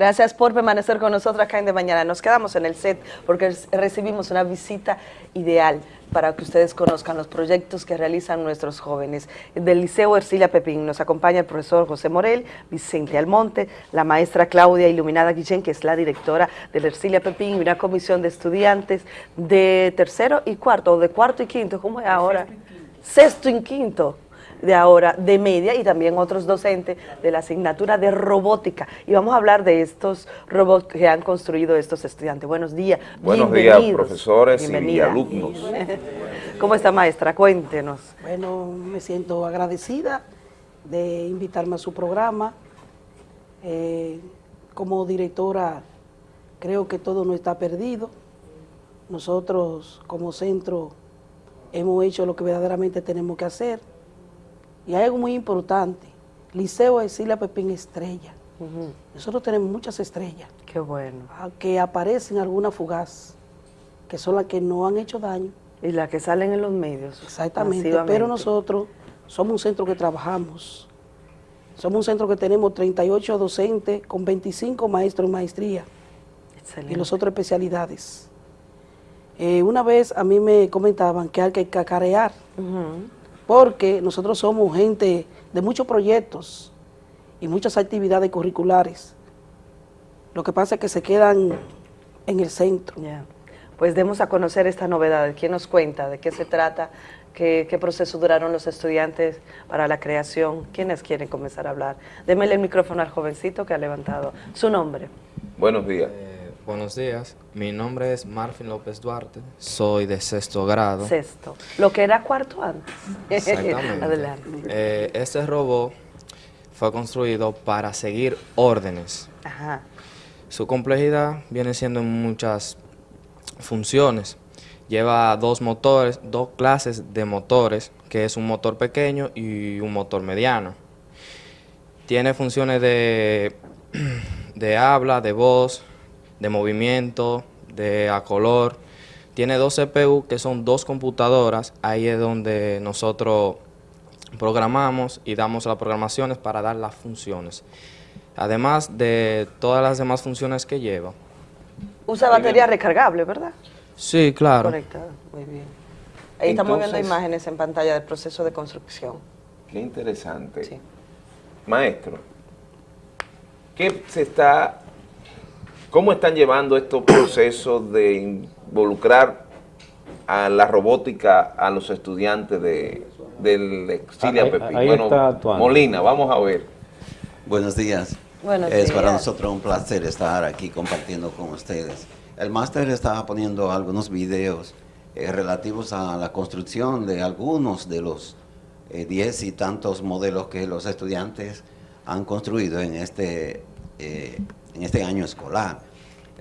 Gracias por permanecer con nosotros acá en De Mañana. Nos quedamos en el set porque recibimos una visita ideal para que ustedes conozcan los proyectos que realizan nuestros jóvenes. Del Liceo Ercilia Pepín nos acompaña el profesor José Morel, Vicente Almonte, la maestra Claudia Iluminada Guillén, que es la directora del Ercilia Pepín, y una comisión de estudiantes de tercero y cuarto, o de cuarto y quinto, ¿cómo es ahora? Sexto y quinto de ahora de media y también otros docentes de la asignatura de robótica. Y vamos a hablar de estos robots que han construido estos estudiantes. Buenos días, Buenos días, profesores y alumnos. ¿Cómo está, maestra? Cuéntenos. Bueno, me siento agradecida de invitarme a su programa. Eh, como directora, creo que todo no está perdido. Nosotros, como centro, hemos hecho lo que verdaderamente tenemos que hacer y hay algo muy importante, Liceo Esilia Pepín Estrella. Nosotros tenemos muchas estrellas. Qué bueno. Que aparecen algunas fugaz, que son las que no han hecho daño. Y las que salen en los medios. Exactamente, pero nosotros somos un centro que trabajamos. Somos un centro que tenemos 38 docentes con 25 maestros en maestría. Excelente. Y las otras especialidades. Eh, una vez a mí me comentaban que hay que cacarear porque nosotros somos gente de muchos proyectos y muchas actividades curriculares. Lo que pasa es que se quedan en el centro. Pues demos a conocer esta novedad. ¿Quién nos cuenta? ¿De qué se trata? ¿Qué, proceso duraron los estudiantes para la creación? ¿Quiénes quieren comenzar a hablar? Démele el micrófono al jovencito que ha levantado. Su nombre. Buenos días. Buenos días, mi nombre es Marfin López Duarte, soy de sexto grado. Sexto, lo que era cuarto antes. Exactamente. Adelante. Eh, este robot fue construido para seguir órdenes. Ajá. Su complejidad viene siendo en muchas funciones. Lleva dos motores, dos clases de motores, que es un motor pequeño y un motor mediano. Tiene funciones de, de habla, de voz, de movimiento, de a color. Tiene dos CPU que son dos computadoras, ahí es donde nosotros programamos y damos las programaciones para dar las funciones. Además de todas las demás funciones que lleva. Usa batería recargable, ¿verdad? Sí, claro. Conectada, muy bien. Ahí estamos viendo imágenes en pantalla del proceso de construcción. Qué interesante. Sí. Maestro, ¿qué se está ¿Cómo están llevando estos procesos de involucrar a la robótica a los estudiantes de, del Exilia Pepín? bueno, Molina, vamos a ver. Buenos días. Buenos es para nosotros un placer estar aquí compartiendo con ustedes. El máster está poniendo algunos videos eh, relativos a la construcción de algunos de los eh, diez y tantos modelos que los estudiantes han construido en este eh, en este año escolar.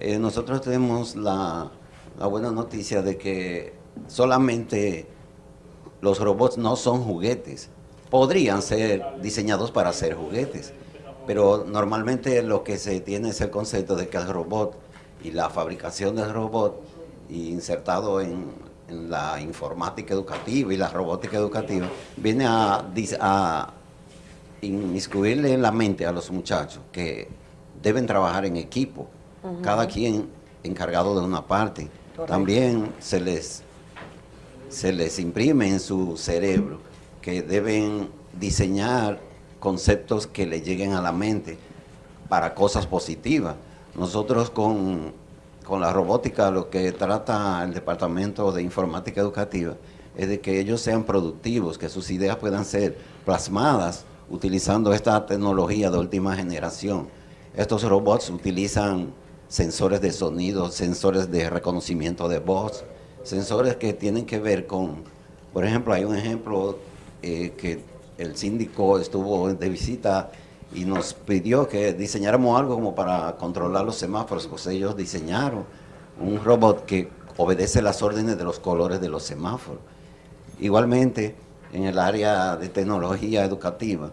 Eh, nosotros tenemos la, buena noticia de que solamente los robots no son juguetes. Podrían ser diseñados para ser juguetes, pero normalmente lo que se tiene es el concepto de que el robot y la fabricación del robot insertado en, la informática educativa y la robótica educativa viene a, a inmiscuirle en la mente a los muchachos que deben trabajar en equipo, cada quien encargado de una parte. También se les, se les imprime en su cerebro que deben diseñar conceptos que le lleguen a la mente para cosas positivas. Nosotros con, con la robótica lo que trata el Departamento de Informática Educativa es de que ellos sean productivos, que sus ideas puedan ser plasmadas utilizando esta tecnología de última generación estos robots utilizan sensores de sonido, sensores de reconocimiento de voz, sensores que tienen que ver con, por ejemplo, hay un ejemplo eh, que el síndico estuvo de visita y nos pidió que diseñáramos algo como para controlar los semáforos, pues ellos diseñaron un robot que obedece las órdenes de los colores de los semáforos. Igualmente, en el área de tecnología educativa,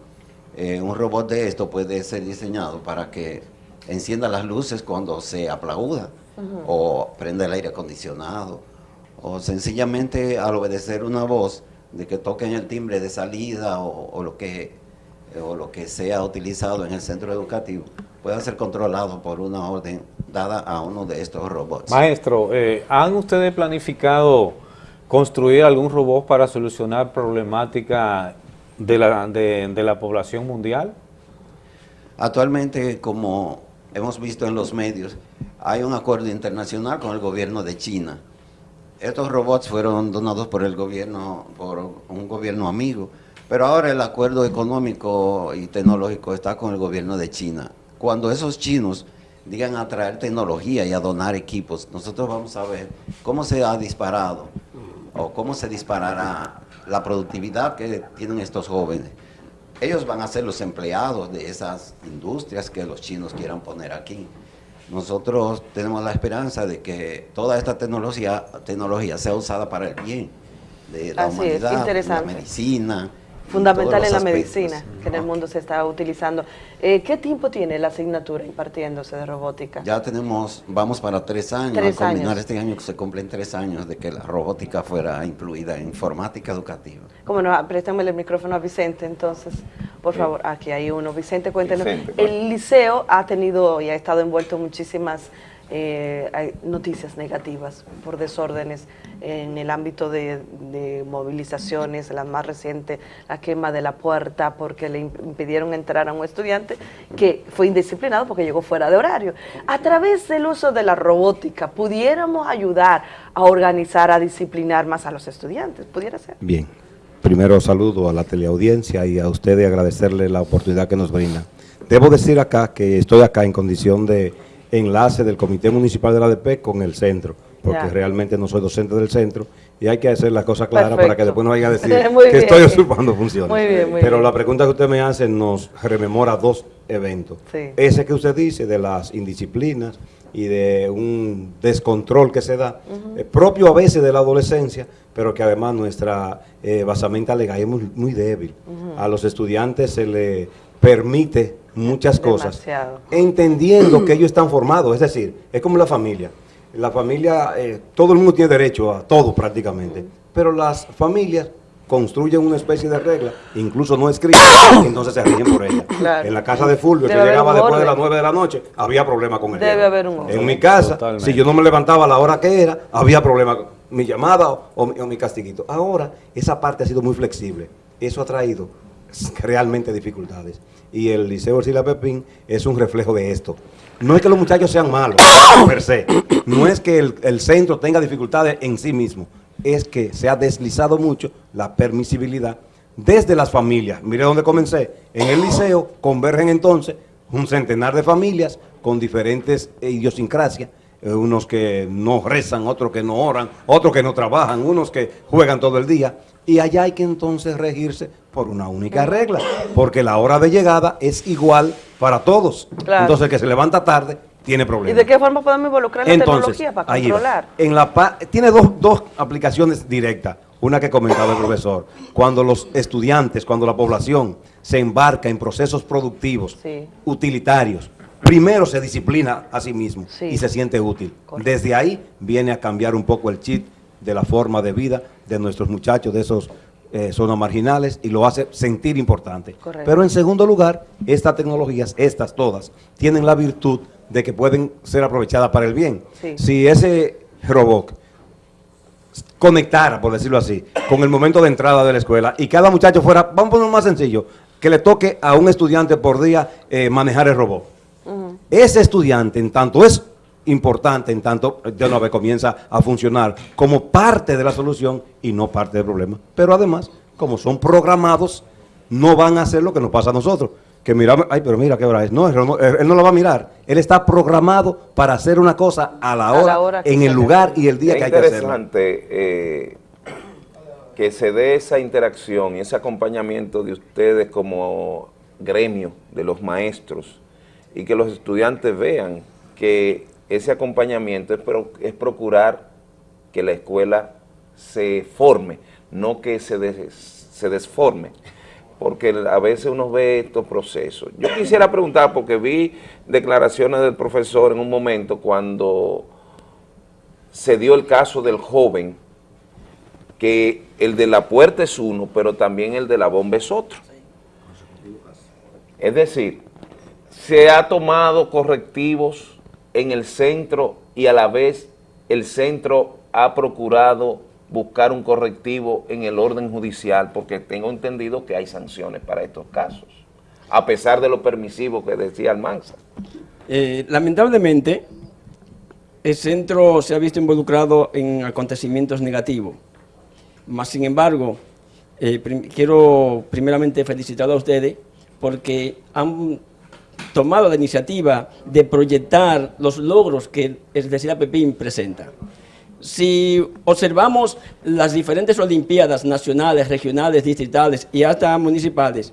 eh, un robot de esto puede ser diseñado para que encienda las luces cuando se aplauda o prenda el aire acondicionado o sencillamente al obedecer una voz de que toquen el timbre de salida o, lo que eh, o lo que sea utilizado en el centro educativo pueda ser controlado por una orden dada a uno de estos robots. Maestro, eh, ¿han ustedes planificado construir algún robot para solucionar problemática de la, de, de la población mundial? Actualmente, como hemos visto en los medios, hay un acuerdo internacional con el gobierno de China. Estos robots fueron donados por el gobierno, por un gobierno amigo, pero ahora el acuerdo económico y tecnológico está con el gobierno de China. Cuando esos chinos digan a traer tecnología y a donar equipos, nosotros vamos a ver cómo se ha disparado o cómo se disparará la productividad que tienen estos jóvenes. Ellos van a ser los empleados de esas industrias que los chinos quieran poner aquí. Nosotros tenemos la esperanza de que toda esta tecnología, tecnología sea usada para el bien de la humanidad, la medicina, fundamental en la medicina que en el mundo se está utilizando. Eh, ¿Qué tiempo tiene la asignatura impartiéndose de robótica? Ya tenemos, vamos para tres años, tres a culminar este año que se cumplen tres años de que la robótica fuera incluida en informática educativa. Cómo no, préstame el micrófono a Vicente entonces, por favor, aquí hay uno. Vicente, cuéntenos. el liceo ha tenido y ha estado envuelto en muchísimas eh, hay noticias negativas por desórdenes en el ámbito de, movilizaciones, la más reciente, la quema de la puerta porque le impidieron entrar a un estudiante que fue indisciplinado porque llegó fuera de horario. A través del uso de la robótica, ¿pudiéramos ayudar a organizar, a disciplinar más a los estudiantes? ¿Pudiera ser? Bien. Primero saludo a la teleaudiencia y a usted y agradecerle la oportunidad que nos brinda. Debo decir acá que estoy acá en condición de enlace del Comité Municipal de la ADP con el centro, porque realmente no soy docente del centro y hay que hacer las cosas claras para que después no vaya a decir que estoy usurpando funciones. Pero la pregunta que usted me hace nos rememora dos eventos. Ese que usted dice de las indisciplinas y de un descontrol que se da, eh, propio a veces de la adolescencia, pero que además nuestra eh, basamenta legal es muy, muy débil. A los estudiantes se le permite muchas cosas, entendiendo que ellos están formados, es decir, es como la familia. La familia, eh, todo el mundo tiene derecho a todo prácticamente, pero las familias construyen una especie de regla, incluso no escritas, entonces se rigen por ella. En la casa de Fulvio, que llegaba después de las 9 de la noche, había problema con él. Debe haber un En mi casa, si yo no me levantaba a la hora que era, había problema con mi llamada o, o mi castiguito. Ahora, esa parte ha sido muy flexible. Eso ha traído realmente dificultades y el Liceo Ercilia Pepín es un reflejo de esto. No es que los muchachos sean malos, per se. No es que el, centro tenga dificultades en sí mismo. Es que se ha deslizado mucho la permisibilidad desde las familias. Mire dónde comencé. En el liceo convergen entonces un centenar de familias con diferentes idiosincrasias. Eh, unos que no rezan, otros que no oran, otros que no trabajan, unos que juegan todo el día. Y allá hay que entonces regirse por una única regla, porque la hora de llegada es igual para todos. Entonces el que se levanta tarde tiene problemas. ¿Y de qué forma podemos involucrar la tecnología para controlar? En la tiene dos, dos aplicaciones directas, una que comentaba el profesor. Cuando los estudiantes, cuando la población se embarca en procesos productivos, utilitarios, primero se disciplina a sí mismo y se siente útil. Desde ahí viene a cambiar un poco el chip de la forma de vida de nuestros muchachos de esos eh, zonas marginales y lo hace sentir importante. Pero en segundo lugar, estas tecnologías, estas todas, tienen la virtud de que pueden ser aprovechadas para el bien. Si ese robot conectara, por decirlo así, con el momento de entrada de la escuela y cada muchacho fuera, vamos a ponerlo más sencillo, que le toque a un estudiante por día eh, manejar el robot. Ese estudiante, en tanto es importante en tanto de una vez comienza a funcionar como parte de la solución y no parte del problema. Pero además, como son programados, no van a hacer lo que nos pasa a nosotros. Que miramos, ay, pero mira qué hora es. No, él no, lo va a mirar. Él está programado para hacer una cosa a la hora, en el lugar y el día que hay que hacerlo. Es interesante eh, que se dé esa interacción y ese acompañamiento de ustedes como gremio de los maestros y que los estudiantes vean que ese acompañamiento es, es procurar que la escuela se forme, no que se, se desforme, porque a veces uno ve estos procesos. Yo quisiera preguntar, porque vi declaraciones del profesor en un momento cuando se dio el caso del joven, que el de la puerta es uno, pero también el de la bomba es otro. Es decir, se ha tomado correctivos en el centro y a la vez el centro ha procurado buscar un correctivo en el orden judicial porque tengo entendido que hay sanciones para estos casos, a pesar de lo permisivo que decía Almanza. Eh, lamentablemente, el centro se ha visto involucrado en acontecimientos negativos, más sin embargo, eh, quiero primeramente felicitar a ustedes porque han tomado la iniciativa de proyectar los logros que el Universidad Pepín presenta. Si observamos las diferentes olimpiadas nacionales, regionales, distritales y hasta municipales,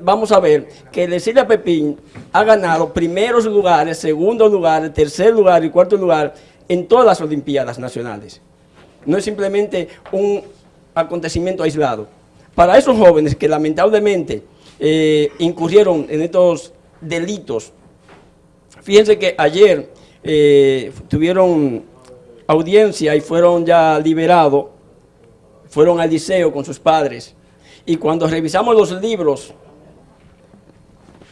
vamos a ver que Cecilia Pepín ha ganado primeros lugares, segundos lugares, tercer lugar y cuarto lugar en todas las olimpiadas nacionales. No es simplemente un acontecimiento aislado. Para esos jóvenes que lamentablemente eh, incurrieron en estos delitos, fíjense que ayer eh, tuvieron audiencia y fueron ya liberados, fueron al liceo con sus padres, y cuando revisamos los libros,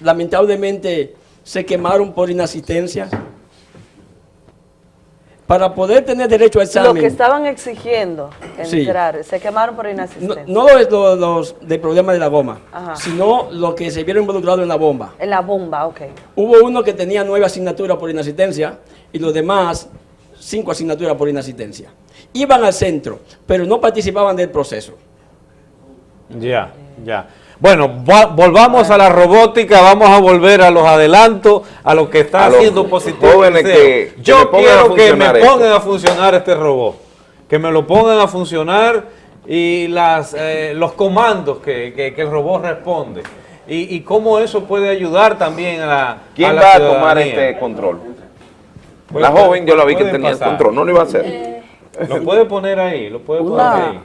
lamentablemente se quemaron por inasistencia, para poder tener derecho a examen. Lo que estaban exigiendo entrar, se quemaron por inasistencia. No, es los del problema de la goma, sino lo que se vieron involucrados en la bomba. En la bomba, ok. Hubo uno que tenía nueve asignaturas por inasistencia y los demás cinco asignaturas por inasistencia. Iban al centro, pero no participaban del proceso. Ya, ya. Bueno, volvamos a la robótica, vamos a volver a los adelantos, a lo que está haciendo positivo. Que, Yo quiero que me pongan a funcionar este robot, que me lo pongan a funcionar y las, eh, los comandos que, el robot responde. Y, cómo eso puede ayudar también a la ¿Quién va a tomar este control? la joven yo la vi que tenía el control, no lo iba a hacer. Lo puede poner ahí, lo puede poner ahí.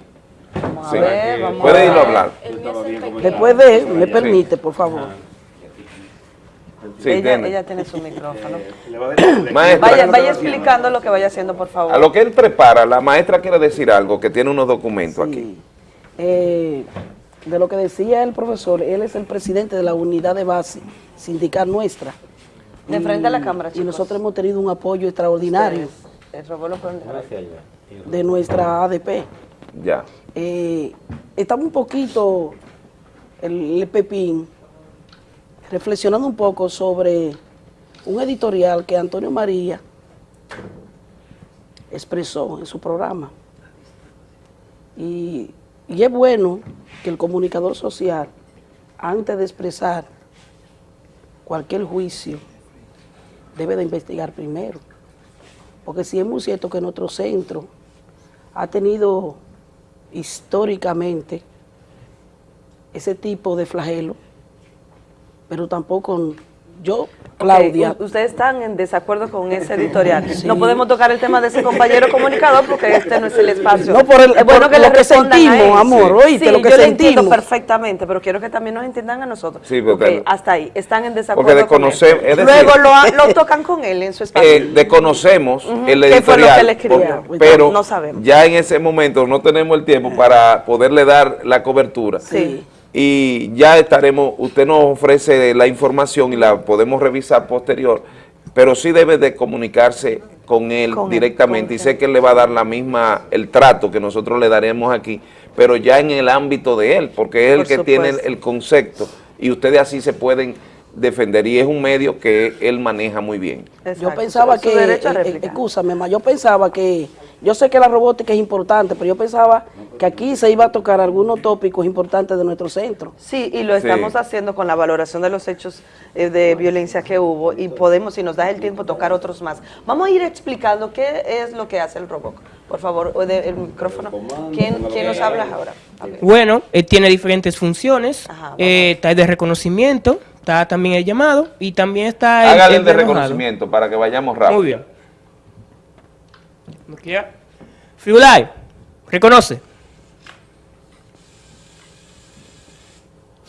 Sí. Puede irlo a hablar. Después de, me permite, por favor. Sí, ella, tiene. su micrófono. vaya, vaya explicando lo que vaya haciendo, por favor. A lo que él prepara, la maestra quiere decir algo, que tiene unos documentos aquí. Eh, de lo que decía el profesor, él es el presidente de la unidad de base sindical nuestra. De frente a la cámara, Y nosotros hemos tenido un apoyo extraordinario de nuestra ADP. Ya. Eh, estamos un poquito, el, Pepín, reflexionando un poco sobre un editorial que Antonio María expresó en su programa. Y, y, es bueno que el comunicador social, antes de expresar cualquier juicio, debe de investigar primero. Porque si es muy cierto que nuestro centro ha tenido históricamente ese tipo de flagelo, pero tampoco yo Claudia. ustedes están en desacuerdo con ese editorial. No podemos tocar el tema de ese compañero comunicador porque este no es el espacio. No, por el, es bueno que lo que sentimos, amor, oíste, lo que yo sentimos. entiendo perfectamente, pero quiero que también nos entiendan a nosotros. Sí, porque, hasta ahí, están en desacuerdo porque desconocemos, con él. Luego lo, tocan con él en su espacio. Eh, desconocemos el editorial, pero no sabemos. ya en ese momento no tenemos el tiempo para poderle dar la cobertura. Sí y ya estaremos, usted nos ofrece la información y la podemos revisar posterior, pero sí debe de comunicarse con él directamente. y sé que él le va a dar la misma, el trato que nosotros le daremos aquí, pero ya en el ámbito de él, porque es el que tiene el, concepto. Y ustedes así se pueden defender. Y es un medio que él maneja muy bien. Yo pensaba que, eh, eh, escúchame, yo pensaba que yo sé que la robótica es importante, pero yo pensaba que aquí se iba a tocar algunos tópicos importantes de nuestro centro. Sí, y lo estamos haciendo con la valoración de los hechos eh, de violencia que hubo y podemos, si nos da el tiempo, tocar otros más. Vamos a ir explicando qué es lo que hace el robot. Por favor, el micrófono. ¿Quién, nos habla ahora? Bueno, eh, tiene diferentes funciones. Eh, está el de reconocimiento, está también el llamado y también está el, Hágale el de reconocimiento para que vayamos rápido. Muy bien. Firulai, reconoce.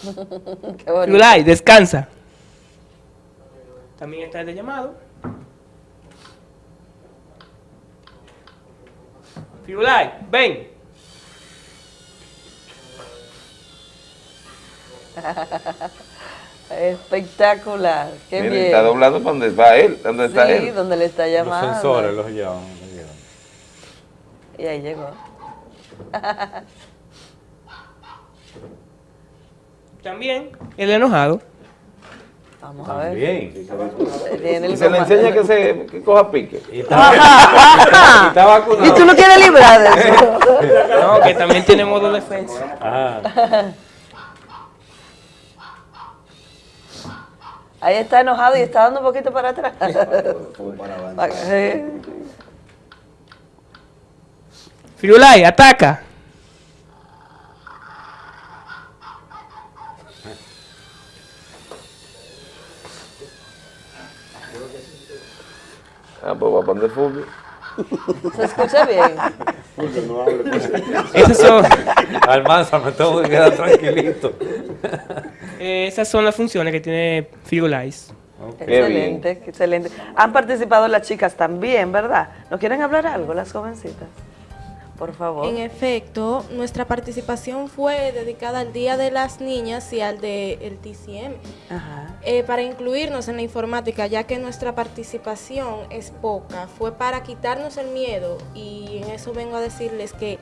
Firulai, descansa. También está el de llamado. Firulai, ven. Espectacular, qué Miren, bien. está doblado donde va él, donde está él. Sí, donde le está llamando. Los sensores los llevan. Y ahí llegó. También el enojado. Vamos a ver. Bien. Y se le enseña que se que coja pique. Y está, y está vacunado. Y tú no quieres librar de eso. No, que también tiene modo defensa. Ah. Ahí está enojado y está dando un poquito para atrás. Firulai, ataca. Ah, pues va a poner fútbol. ¿Se escucha bien? Esas son, Almanza, me tengo que quedar tranquilito. eh, esas son las funciones que tiene Firulais. Excelente, excelente. Han participado las chicas también, ¿verdad? ¿No quieren hablar algo, las jovencitas? Por favor. En efecto, nuestra participación fue dedicada al Día de las Niñas y al del el TCM, Ajá. eh, para incluirnos en la informática, ya que nuestra participación es poca. Fue para quitarnos el miedo y en eso vengo a decirles que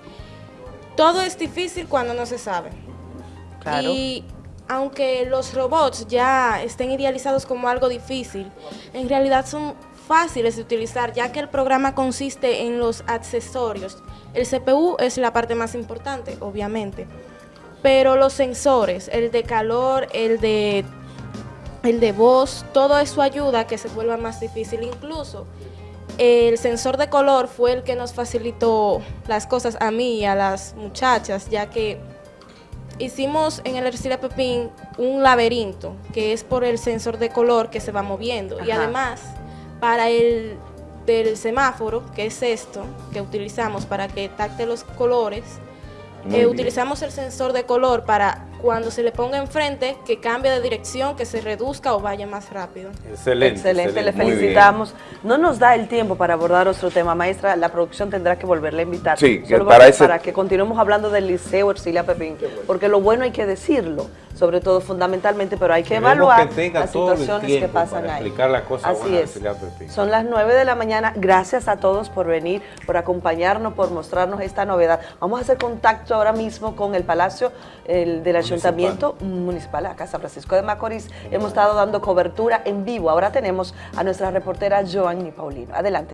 todo es difícil cuando no se sabe. Claro. Y aunque los robots ya estén idealizados como algo difícil, en realidad son fáciles de utilizar, ya que el programa consiste en los accesorios. El CPU es la parte más importante, obviamente, pero los sensores, el de calor, el de, el de voz, todo eso ayuda a que se vuelva más difícil. Incluso el sensor de color fue el que nos facilitó las cosas a mí y a las muchachas, ya que hicimos en el Ercilia Pepín un laberinto, que es por el sensor de color que se va moviendo. Y además, para el del semáforo, que es esto, que utilizamos para que tacte los colores, eh, utilizamos el sensor de color para cuando se le ponga enfrente, que cambie de dirección, que se reduzca o vaya más rápido. Excelente. Excelente, le felicitamos. No nos da el tiempo para abordar otro tema, maestra. La producción tendrá que volverle a invitar. Sí, que para ese- que continuemos hablando del Liceo Ercilia Pepín. Porque lo bueno hay que decirlo, sobre todo fundamentalmente, pero hay que Queremos evaluar que las situaciones que pasan para ahí. explicar Así es. Son las 9 de la mañana. Gracias a todos por venir, por acompañarnos, por mostrarnos esta novedad. Vamos a hacer contacto ahora mismo con el Palacio el, del Ayuntamiento Municipal, acá San Francisco de Macorís. Hemos estado dando cobertura en vivo. Ahora tenemos a nuestra reportera Joanny Paulino. Adelante.